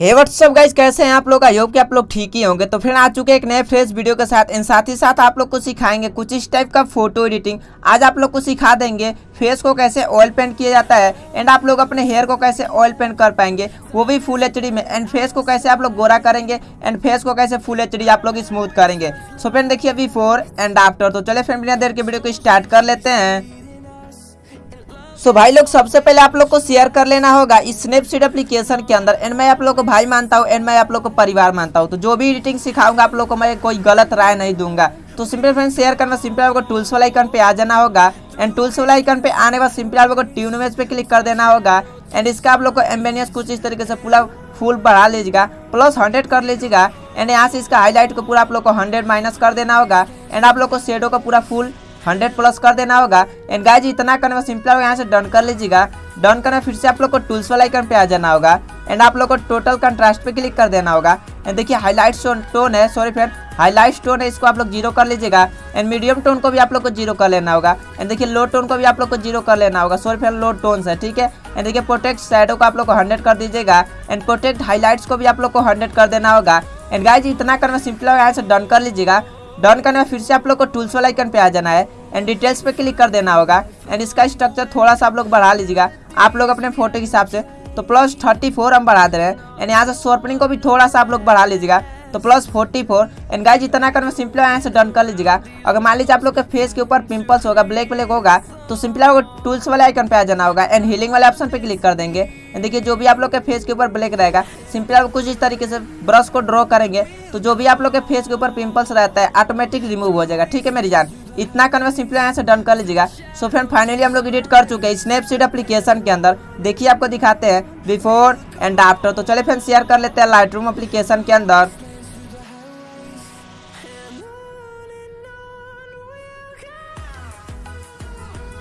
हे WhatsApp guys कैसे हैं आप लोग? आई होप कि आप लोग ठीक ही होंगे। तो फिर आ चुके एक नए फ्रेश वीडियो के साथ। इन साथ ही साथ आप लोग को सिखाएँगे कुछ इस टाइप का फ़ोटो एडिटिंग आज आप लोग को सिखा देंगे फेस को कैसे ऑयल पेंट किया जाता है एंड आप लोग अपने हेयर को कैसे ऑयल पेंट कर पाएँगे। वो भी फुल एच में। एंड फेस को कैसे आप लोग गोरा करेंगे एंड फेस को कैसे फुल एच आप लोग स्मूथ करेंगे। सो फ्रेंड देखिए बिफोर एंड आफ्टर तो चले फ्रेंड बिना देर के वीडियो को स्टार्ट कर लेते हैं। सो भाई लोग, सबसे पहले आप लोग को शेयर कर लेना होगा इस स्नैपसीड एप्लीकेशन के अंदर। एंड मैं आप लोग को भाई मानता हूँ, एंड मैं आप लोग को परिवार मानता हूँ। तो जो भी एडिटिंग सिखाऊँगा, आप लोग को मैं कोई गलत राय नहीं दूँगा। तो सिंपल फ्रेंड शेयर करना। सिंपल आपको टूल्स वाला आइकन पे आ जाना होगा। एंड टूल्स वाला आइकन पे आने बाद सिंपल आप लोग को ट्यून इमेज पे क्लिक कर देना होगा। एंड इसका आप लोग को एम्बेनियस कुछ इस तरीके से पूरा फुल बढ़ा लीजिएगा। प्लस हंड्रेड कर लीजिएगा। एंड यहाँ से इसका हाईलाइट को पूरा आप लोग को हंड्रेड माइनस कर देना होगा। एंड आप लोग को शेडो का पूरा फुल हंड्रेड प्लस कर देना होगा। एंड गाइज़ इतना करने में सिंपल होगा, यहाँ से डन कर लीजिएगा। डन करने फिर से आप लोग को टूल्स वाला आइकन पे आ जाना होगा। एंड आप लोग को टोटल कंट्रास्ट पे क्लिक कर देना होगा। एंड देखिए हाईलाइट टोन है सॉरी फ्रेंड हाईलाइट टोन है, इसको आप लोग ज़ीरो कर लीजिएगा। एंड मीडियम टोन को भी आप लोग को ज़ीरो कर लेना होगा। एंड देखिए लो टोन को भी आप लोग को ज़ीरो कर लेना होगा। सॉरी फ्रेंड लो टोन है, ठीक है? एंड देखिए प्रोटेक्ट साइडो को आप लोग को हंड्रेड कर दीजिएगा। एंड प्रोटेक्ट हाईलाइट्स को भी आप लोग को हंड्रेड कर देना होगा। एंड गाइज़ इतना करना सिंपल होगा, यहाँ से डन कर लीजिएगा। डन करने में फिर से आप लोग को टूल्स वाला आइकन पे आ जाना है। एंड डिटेल्स पे क्लिक कर देना होगा। एंड इसका स्ट्रक्चर थोड़ा सा आप लोग बढ़ा लीजिएगा। आप लोग अपने फ़ोटो के हिसाब से तो प्लस थर्टी फोर हम बढ़ा दे रहे हैं। एंड यहाँ से शॉर्पनिंग को भी थोड़ा सा आप लोग बढ़ा लीजिएगा। तो plus forty four and guys इतना करना सिंपल यहाँ से डन कर लीजिएगा। अगर मान लीजिए आप लोग के फेस के ऊपर पिंपल्स होगा ब्लैक ब्लैक होगा तो सिंपल आपको टूल्स वाले आइकन पे आ जाना होगा। एंड हीलिंग वाले ऑप्शन पे क्लिक कर देंगे। एंड देखिए, जो भी आप लोग के फेस के ऊपर ब्लैक रहेगा सिंपल आप कुछ इस तरीके से ब्रश को ड्रॉ करेंगे तो जो भी आप लोग के फेस के ऊपर पिंपल्स रहता है ऑटोमेटिक रिमूव हो जाएगा। ठीक है, मेरी जान? इतना करना सिंपल यहाँ से डन कर लीजिएगा। सो फ्रेंड फाइनली हम लोग एडिट कर चुके हैं स्नैपसीड एप्लीकेशन के अंदर। देखिए आपको दिखाते हैं बिफोर एंड आफ्टर तो चले फ्रेंड शेयर कर लेते हैं लाइट रूम के अंदर।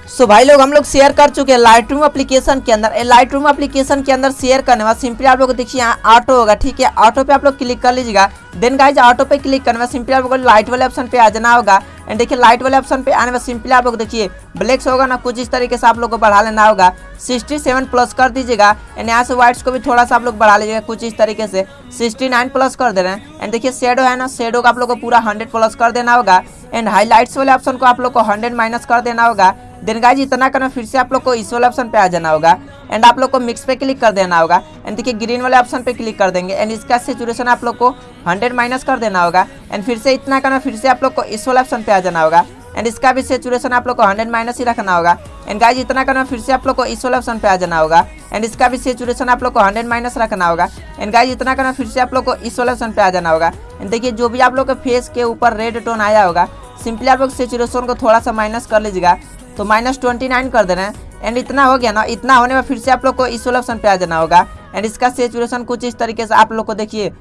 सो so, भाई लोग हम लोग शेयर कर चुके हैं लाइट रूम एप्लीकेशन के अंदर। लाइट रूम एप्लीकेशन के अंदर शेयर करने बाद सिंपली आप लोग देखिए यहाँ ऑटो होगा ठीक है? ऑटो पे आप लोग क्लिक कर लीजिएगा। देन गाइज़ ऑटो पे क्लिक करने बाद सिंपली आप लोग लाइट वाले ऑप्शन पे आ जाना होगा। एंड देखिए लाइट वाले ऑप्शन पे आने में सिंपली आप लोग देखिए ब्लैक्स होगा ना, कुछ इस तरीके से आप लोग को बढ़ा लेना होगा। 67 प्लस कर दीजिएगा। एंड यहाँ से व्हाइट्स को भी थोड़ा सा आप लोग बढ़ा लीजिएगा, कुछ इस तरीके से। 69 प्लस कर दे रहे हैं। एंड देखिए शेडो है ना शेडो का आप लोग को पूरा 100 प्लस कर देना होगा। एंड हाईलाइट्स वाले ऑप्शन को आप लोग को 100 माइनस कर देना होगा। देन गाइज़ इतना करना फिर से आप लोग को इस वाले ऑप्शन पे आ जाना होगा एंड आप लोग को मिक्स पे क्लिक कर देना होगा एंड देखिए ग्रीन वाले ऑप्शन पे क्लिक कर देंगे एंड इसका सिचुएशन आप लोग को 100 माइनस कर देना होगा एंड फिर से इतना करना फिर से आप लोग को इस वाले ऑप्शन पे आ जाना होगा एंड इसका भी सेचुरेशन आप लोग को 100 माइनस ही रखना होगा एंड गाइज़ इतना करना फिर से आप लोग को इस वाले ऑप्शन पे आ जाना होगा एंड इसका भी सेचुरेशन आप लोग को 100 माइनस रखना होगा एंड गाइज़ इतना करना फिर से आप लोग को इस वाले ऑप्शन पे आ जाना होगा एंड देखिए जो भी आप लोग के फेस के ऊपर रेड टोन आया होगा सिंपली आप लोग सेचुरेशन को थोड़ा सा माइनस कर लीजिएगा तो माइनस ट्वेंटी नाइन कर दे रहे हैं एंड इतना हो गया ना, इतना होने में फिर से आप लोग को इस वाले ऑप्शन पे आ जाना होगा। एंड इसका सेचुरेशन कुछ इस तरीके से आप लोग को देखिए।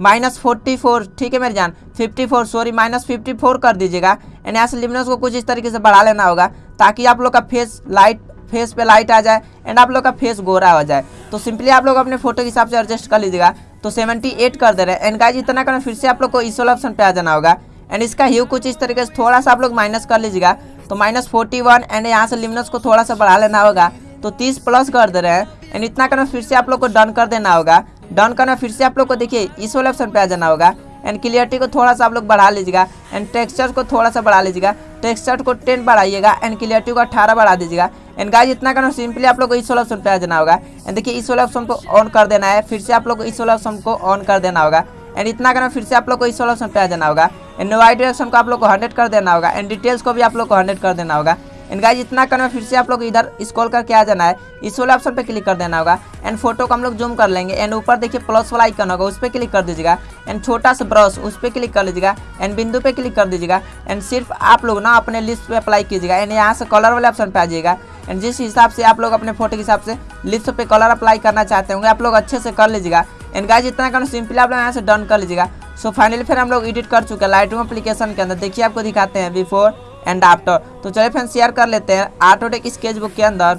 माइनस फोर्टी फोर ठीक है मेरी जान? Fifty four sorry minus fifty four कर दीजिएगा। एंड यहाँ से लिमिनस को कुछ इस तरीके से बढ़ा लेना होगा, ताकि आप लोग का फेस लाइट फेस पे लाइट आ जाए एंड आप लोग का फेस गोरा हो जाए। तो सिंपली आप लोग अपने फ़ोटो के हिसाब से एडजस्ट कर लीजिएगा। तो 78 कर दे रहे हैं। एंड गाइज़ इतना करना फिर से आप लोग को इस वाला ऑप्शन पे आ जाना होगा। एंड इसका ह्यू कुछ इस तरीके से थोड़ा सा आप लोग माइनस कर लीजिएगा। तो माइनस फोर्टी वन एंड यहाँ से लिमिनस को थोड़ा सा बढ़ा लेना होगा। तो तीस प्लस कर दे रहे हैं। एंड इतना करना फिर से आप लोग को डन कर देना होगा। डन करना फिर से आप लोग को देखिए, इस वाले ऑप्शन पे आ जाना होगा। एंड क्लियरिटी को थोड़ा सा आप लोग बढ़ा लीजिएगा। एंड टेक्सचर को थोड़ा सा बढ़ा लीजिएगा। टेक्सचर को टेन बढ़ाइएगा। एंड क्लियरिटी को अठारह बढ़ा दीजिएगा। एंड गाइज़ इतना करना सिंपली आप लोग को इस वाले ऑप्शन पे आ जाना होगा। एंड देखिए, इस वाले ऑप्शन को ऑन कर देना है। फिर से आप लोग को इस वाले ऑप्शन को ऑन कर देना होगा। एंड इतना करना फिर से आप लोग को इस वाले ऑप्शन पे आ जाना होगा। एंड वाई डायरेक्शन को आप लोग को हंड्रेड कर देना होगा। एंड डिटेल्स को भी आप लोग को हंड्रेड कर देना होगा। एंड गाइज़ इतना करना फिर से आप लोग इधर स्क्रॉल करके आ जाना है। इस वाले ऑप्शन पे क्लिक कर देना होगा। एंड फ़ोटो को हम लोग जूम कर लेंगे। एंड ऊपर देखिए प्लस वाला आइकन होगा, उस पर क्लिक कर दीजिएगा। एंड छोटा सा ब्रश उस पर क्लिक कर लीजिएगा। एंड बिंदु पे क्लिक कर दीजिएगा। एंड सिर्फ़ आप लोग ना अपने लिस्ट पे अप्लाई कीजिएगा। एंड यहाँ से कलर वाले ऑप्शन पे आ जाइएगा। एंड जिस हिसाब से आप लोग अपने फ़ोटो के हिसाब से लिस्ट पे कलर अप्लाई करना चाहते होंगे, आप लोग अच्छे से कर लीजिएगा। एंड गाइज़ इतना करना सिंपली आप लोग यहाँ से डन कर लीजिएगा। सो फाइनली फिर हम लोग एडिट कर चुके हैं लाइट एप्लीकेशन के अंदर। देखिए आपको दिखाते हैं बिफोर एंड आफ्टर तो चलिए फ्रेंड शेयर कर लेते हैं। ऑटोटेक स्केच बुक के अंदर।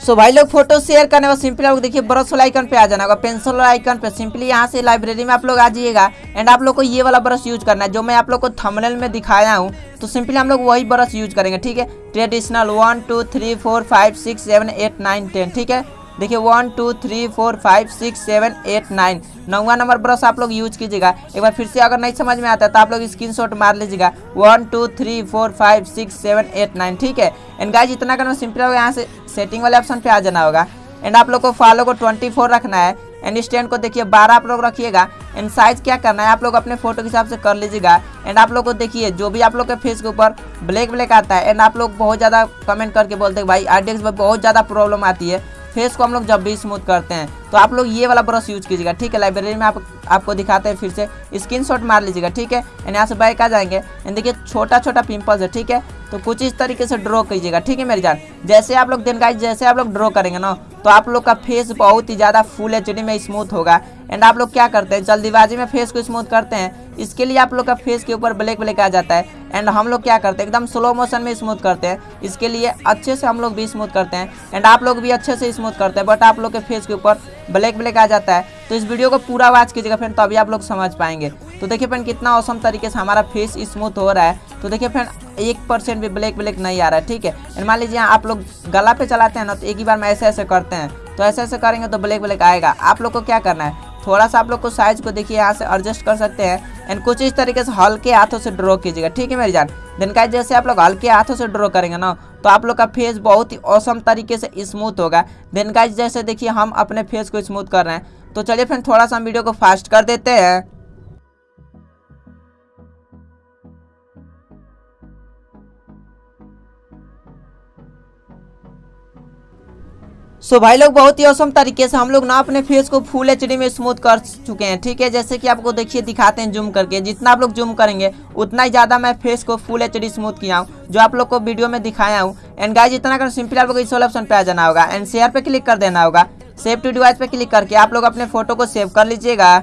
सो so, भाई लोग फ़ोटो शेयर करने का सिंपली आप देखिए ब्रश वाला आइकन पे आ जाना होगा पेंसिल वाला आइकन पे। सिंपली यहाँ से लाइब्रेरी में आप लोग आ जाइएगा। एंड आप लोग को ये वाला ब्रश यूज़ करना है जो मैं आप लोग को थंबनेल में दिखाया हूँ। तो सिंपली हम लोग वही ब्रश यूज़ करेंगे, ठीक है? Traditional one two three four five six seven eight nine ten ठीक है? देखिए one two three four five six seven eight nine नौवा नंबर ब्रश आप लोग यूज़ कीजिएगा। एक बार फिर से अगर नहीं समझ में आता तो आप लोग स्क्रीनशॉट मार लीजिएगा। One two three four five six seven eight nine ठीक है? एंड गाइज़ इतना करना सिंपल होगा, यहाँ से सेटिंग वाले ऑप्शन पे आ जाना होगा। एंड आप लोग को फॉलो को ट्वेंटी फोर रखना है। एंड स्टैंड को देखिए, बारह आप लोग रखिएगा। एंड साइज़ क्या करना है, आप लोग अपने फ़ोटो के हिसाब से कर लीजिएगा। एंड आप लोग को देखिए, जो भी आप लोग के फेस के ऊपर ब्लैक ब्लैक आता है, एंड आप लोग बहुत ज़्यादा कमेंट करके बोलते हैं, भाई आर में बहुत ज़्यादा प्रॉब्लम आती है। फेस को हम लोग जब भी स्मूथ करते हैं। तो आप लोग ये वाला ब्रश यूज़ कीजिएगा, ठीक है? लाइब्रेरी में आप, आपको दिखाते हैं फिर से। स्क्रीन शॉट मार लीजिएगा, ठीक है? एंड यहाँ से बैक आ जाएँगे। एंड देखिए छोटा छोटा पिंपल्स है, ठीक है? तो कुछ इस तरीके से ड्रॉ कीजिएगा, ठीक है मेरी जान? जैसे आप लोग दिन गाइज़ जैसे आप लोग ड्रॉ करेंगे ना तो आप लोग का फेस बहुत ही ज़्यादा फुल एच में स्मूथ होगा। एंड आप लोग क्या करते हैं? जल्दीबाजी में फेस को स्मूथ करते हैं। इसके लिए आप लोग का फेस के ऊपर ब्लैक ब्लैक आ जाता है। एंड हम लोग क्या करते हैं? एकदम स्लो मोशन में स्मूथ करते हैं। इसके लिए अच्छे से हम लोग भी स्मूथ करते हैं। एंड आप लोग भी अच्छे से स्मूथ करते हैं बट आप लोग के फेस के ऊपर ब्लैक ब्लैक आ जाता है। तो इस वीडियो को पूरा वॉच कीजिएगा फ्रेंड तभी आप लोग समझ पाएँगे। तो देखिए फ्रेंड कितना औसम तरीके से हमारा फेस स्मूथ हो रहा है। तो देखिए फ्रेंड एक परसेंट भी ब्लैक ब्लैक नहीं आ रहा है, ठीक है? मान लीजिए आप लोग गला पे चलाते हैं ना तो एक ही बार में ऐसे ऐसे करते हैं। तो ऐसे ऐसे करेंगे तो ब्लैक ब्लैक आएगा। आप लोग को क्या करना है? थोड़ा सा आप लोग को साइज़ को देखिए, यहाँ से एडजस्ट कर सकते हैं। एंड कुछ इस तरीके से हल्के हाथों से ड्रॉ कीजिएगा, ठीक है मेरी जान? दिन का जैसे आप लोग हल्के हाथों से ड्रॉ करेंगे ना तो आप लोग का फेस बहुत ही औसम तरीके से स्मूथ होगा। देन गाइज़ जैसे देखिए, हम अपने फेस को स्मूथ कर रहे हैं। तो चलिए फ्रेंड थोड़ा सा हम वीडियो को फास्ट कर देते हैं। सो भाई लोग, बहुत ही औसम तरीके से हम लोग ना अपने फेस को फुल एचडी में स्मूथ कर चुके हैं, ठीक है? जैसे कि आपको देखिए, दिखाते हैं जूम करके। जितना आप लोग जूम करेंगे, उतना ही ज़्यादा मैं फेस को फुल एचडी स्मूथ किया हूँ, जो आप लोग को वीडियो में दिखाया हूँ। एंड गाइज़ इतना कर सिंपल आप लोग इस वाले ऑप्शन पर आ जाना होगा एंड शेयर पर क्लिक कर देना होगा। सेव टू डिवाइस पर क्लिक करके आप लोग अपने फ़ोटो को सेव कर लीजिएगा।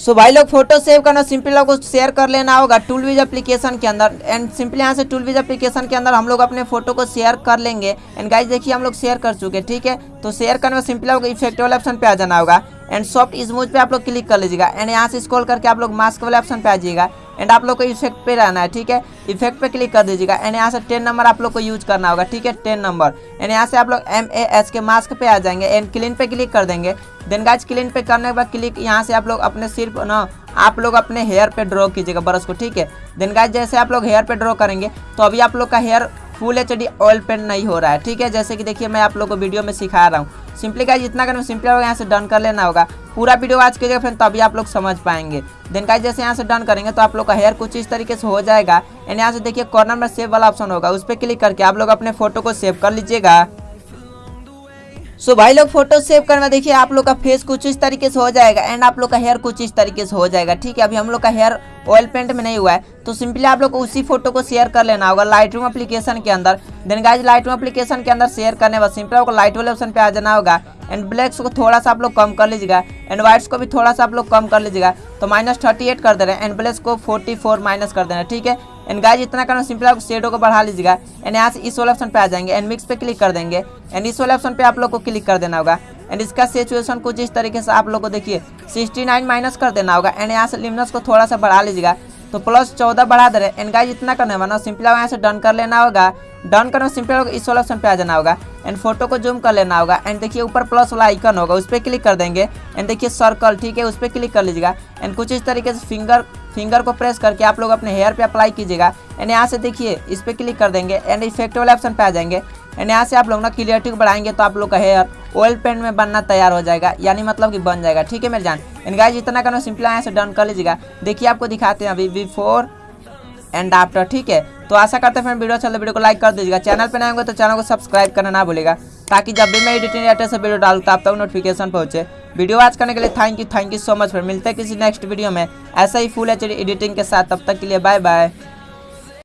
सो भाई लोग फ़ोटो सेव करना सिंपली आपको शेयर कर लेना होगा। टूल विज एप्लीकेशन के अंदर। एंड सिंपली यहाँ से टूल विज एप्लीकेशन के अंदर हम लोग अपने फ़ोटो को शेयर कर लेंगे। एंड गाइज़ देखिए, हम लोग शेयर कर चुके, ठीक है? तो शेयर करने में सिंपली आपको इफ़ेक्ट वाले ऑप्शन पे आ जाना होगा। एंड सॉफ्ट इजमूज पे आप लोग क्लिक कर लीजिएगा। एंड यहाँ से स्क्रॉल करके आप लोग मास्क वाले ऑप्शन पे आ जाइएगा। एंड आप लोग को इफ़ेक्ट पे रहना है, ठीक है? इफ़ेक्ट पे क्लिक कर दीजिएगा। एंड यहाँ से टेन नंबर आप लोग को यूज़ करना होगा, ठीक है? टेन नंबर एंड यहाँ से आप लोग M A S K mask पे आ जाएँगे एंड क्लीन पे क्लिक कर देंगे। देन गाइज़ क्लीन पे करने के बाद क्लिक यहाँ से आप लोग अपने सिर्फ़ ना, आप लोग अपने हेयर पे ड्रॉ कीजिएगा ब्रश को, ठीक है? देन गाइज़ जैसे आप लोग हेयर पे ड्रॉ करेंगे तो अभी आप लोग का hair full H oil paint नहीं हो रहा है, ठीक है? जैसे कि देखिए, मैं आप लोग को वीडियो में सिखा रहा हूँ। सिंपली का जितना करना सिंपली होगा, यहाँ से डन कर लेना होगा। पूरा वीडियो आज कीजिएगा फ्रेंड तभी आप लोग समझ पाएँगे। देन का जैसे यहाँ से डन करेंगे तो आप लोग का हेयर कुछ इस तरीके से हो जाएगा। एंड यहाँ से देखिए कॉर्नर में सेव वाला ऑप्शन होगा। उस पर क्लिक करके आप लोग अपने फ़ोटो को सेव कर लीजिएगा। सो भाई लोग फ़ोटो सेव करना, देखिए आप लोग का फेस कुछ इस तरीके से हो जाएगा एंड आप लोग का हेयर कुछ इस तरीके से हो जाएगा, ठीक है? अभी हम लोग का हेयर ऑयल पेंट में नहीं हुआ है तो सिंपली आप लोग को उसी फ़ोटो को शेयर कर लेना होगा लाइट रूम एप्लीकेशन के अंदर। Then guys Lightroom application के अंदर शेयर करने बाद सिंपली आपको लाइट वाले ऑप्शन पे आ जाना होगा एंड ब्लैक्स को थोड़ा सा आप लोग कम कर लीजिएगा एंड व्हाइट्स को भी थोड़ा सा आप लोग कम कर लीजिएगा तो माइनस थर्टी एट कर दे रहे हैं एंड ब्लैक्स को फोर्टी फोर माइनस कर देना ठीक है? एंड गाइज़ इतना करना सिंपल आपको शेडो को बढ़ा लीजिएगा। एंड यहाँ से इस वाले ऑप्शन पे आ जाएँगे। एंड मिक्स पे क्लिक कर देंगे। एंड इस वाले ऑप्शन पे आप लोग को क्लिक कर देना होगा। एंड इसका सिचुएशन कुछ इस तरीके से आप लोग को देखिए। 69 माइनस कर देना होगा। एंड यहाँ से लिमनस को थोड़ा सा बढ़ा लीजिएगा। तो प्लस चौदह बढ़ा दे रहे एंड गाइज़ इतना करना करने वाला सिंपल यहाँ से डन कर लेना होगा। डन करना सिंपल इस वाला ऑप्शन पे आ जाना होगा। एंड फ़ोटो को जूम कर लेना होगा। एंड देखिए ऊपर प्लस वाला आइकन होगा, उस पर क्लिक कर देंगे। एंड देखिए सर्कल ठीक है, उस पर क्लिक कर लीजिएगा। एंड कुछ इस तरीके से फिंगर फिंगर को प्रेस करके आप लोग अपने हेयर पे अप्लाई कीजिएगा। एंड यहाँ से देखिए, इस पर क्लिक कर देंगे। एंड इफ़ेक्ट वाले ऑप्शन पे आ जाएँगे। एंड यहाँ से आप लोग ना क्लियरिटी को बढ़ाएँगे तो आप लोग का हेयर ऑयल पेंट में बनना तैयार हो जाएगा, यानी मतलब कि बन जाएगा, ठीक है मेरे जान एंड गाइज़ इतना करना सिंपल यहाँ से डन कर लीजिएगा। देखिए, आपको दिखाते हैं अभी बिफोर एंड आफ्टर ठीक है? तो आशा करते हैं फ्रेंड वीडियो चलते वीडियो को लाइक कर दीजिएगा। चैनल पर आएँगे तो चैनल को सब्सक्राइब करना ना भूलेगा ताकि जब भी मैं एडिटिंग डाटा से वीडियो डालूँ तो आप तक नोटिफिकेशन पहुँचे। वीडियो वॉच करने के लिए thank you thank you so much फिर मिलते हैं किसी नेक्स्ट वीडियो में। ऐसा ही फुल एच एडिटिंग के साथ, तब तक के लिए बाय बाय